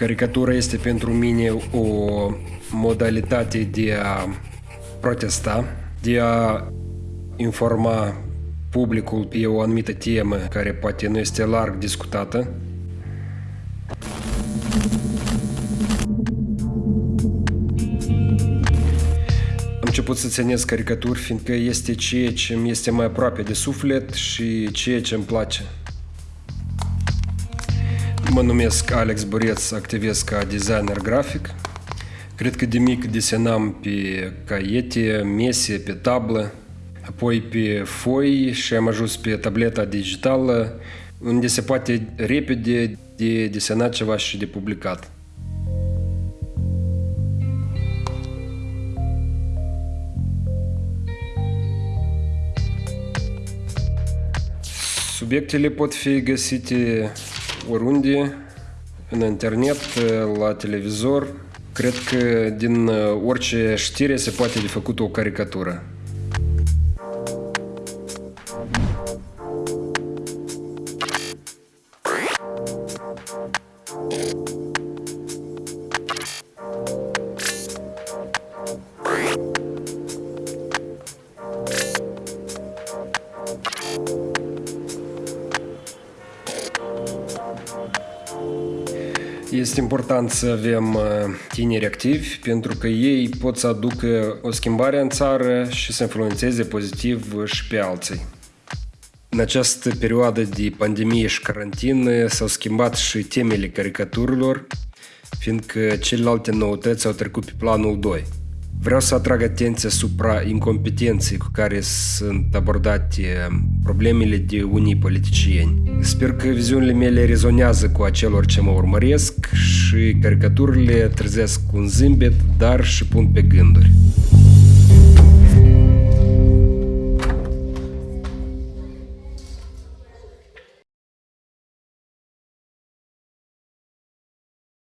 Caricatura este pentru mine o modalitate de a protesta, de a informa publicul pe o anumită temă care poate nu este larg discutată. Am început să ținesc caricaturi fiindcă este ceea ce îmi este mai aproape de suflet și ceea ce îmi place. Mă numesc Alex Boreț, activez ca designer grafic. Cred că de mic desenam pe caiete, mese, pe tablă, apoi pe foi și am ajuns pe tableta digitală, unde se poate repede de desenat ceva și de publicat. Subiectele pot fi găsite oriunde, în internet, la televizor. Cred că din orice știre se poate de făcut o caricatură. Este important să avem tineri activi pentru că ei pot să aducă o schimbare în țară și să influențeze pozitiv și pe alții. În această perioadă de pandemie și carantină s-au schimbat și temele caricaturilor, fiindcă celelalte noutăți au trecut pe planul 2. Vreau să atrag atenția asupra incompetenței cu care sunt abordate problemele de unii politicieni. Sper că viziunile mele rezonează cu acelor ce mă urmăresc și caricaturile trezesc un zâmbet, dar și pun pe gânduri.